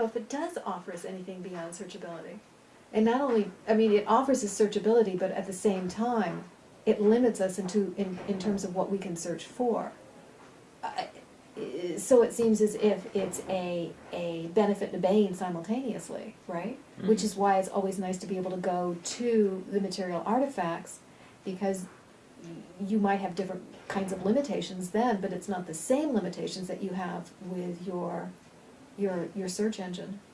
know if it does offer us anything beyond searchability. And not only, I mean, it offers us searchability, but at the same time, it limits us into, in, in terms of what we can search for. I- So it seems as if it's a, a benefit and a bane simultaneously, right? Mm-hmm. Which is why it's always nice to be able to go to the material artifacts, because you might have different kinds of limitations then, but it's not the same limitations that you have with your, your, your search engine.